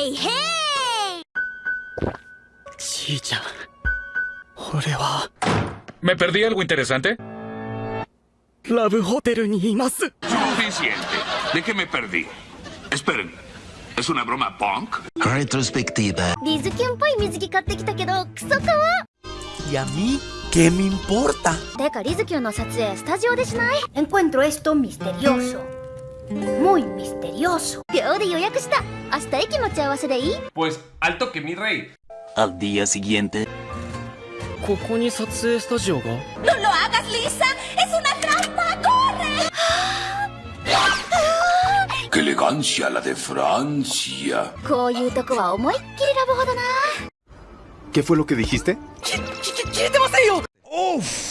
へいへいじいちゃん俺は ¿Me perdí algo interesante? ラブホテルにいます Suficiente. ¿De qué me perdí? Esperen. ¿Es una broma punk? Retrospectiva. リズキュンっぽい水着買ってきたけどクソかわ ¿Y a mí? ¿Qué me importa? てかリズキュンの撮影スタジオでしない Encuentro esto misterioso Muy misterioso. Yo de yo ya que está. Hasta ahí que no te de ahí. Pues alto que mi rey. Al día siguiente. ¿Cómo se hace esta joya? No lo hagas, Lisa. Es una trampa. ¡Corre! ¡Qué elegancia la de Francia! ¿Qué fue lo que dijiste? ¡Uf!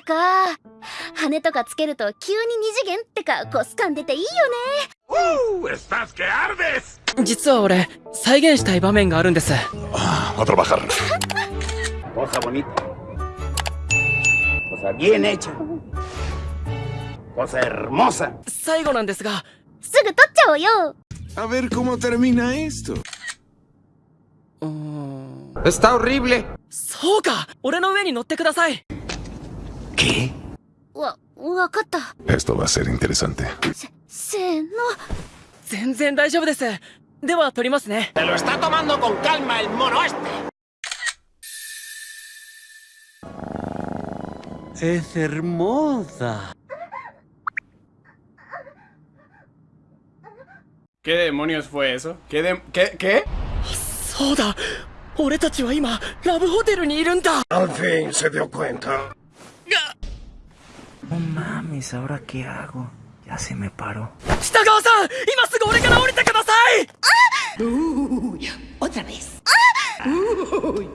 か。羽とかつけると急に二次元ってかコス感出ていいよね.実は俺再現したい場面があるんです。A trabajar. Cosa bonita. Cosa bien hecha. Cosa hermosa. 最後なん。ですがすぐ撮っちゃおうよ A ver cómo termina esto. うーん。Está horrible. そうか俺の上に乗ってください ¿Qué? Esto va a ser interesante. Se, no. Te lo está tomando con calma el mono este. Es hermosa. ¿Qué demonios fue eso? ¿Qué de... ¿Qué? ¿Qué? ¡Soda! ¡Al fin se dio cuenta! No mames, ¿ahora qué hago? Ya se me paró. ¡Shitagawa-san! ¡Ah! Uy, otra vez. ¡Ah! Uy.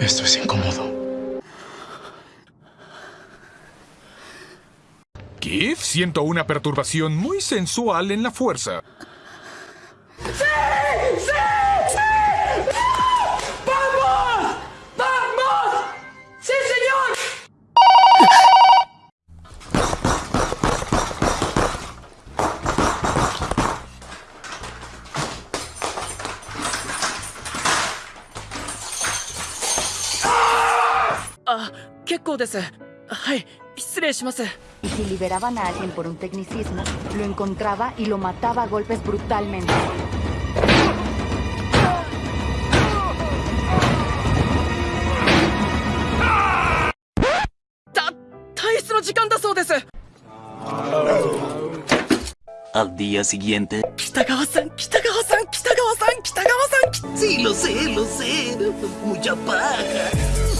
Esto es incómodo. Kif, siento una perturbación muy sensual en la fuerza. ¡Sí! ¡Sí! Ah, Y si liberaban a alguien por un tecnicismo, lo encontraba y lo mataba a golpes brutalmente. Al día siguiente. Kitagawa-san, Kitagawa-san, Kitagawa-san, Kitagawa-san. Sí, lo sé, lo sé. Mucha paja.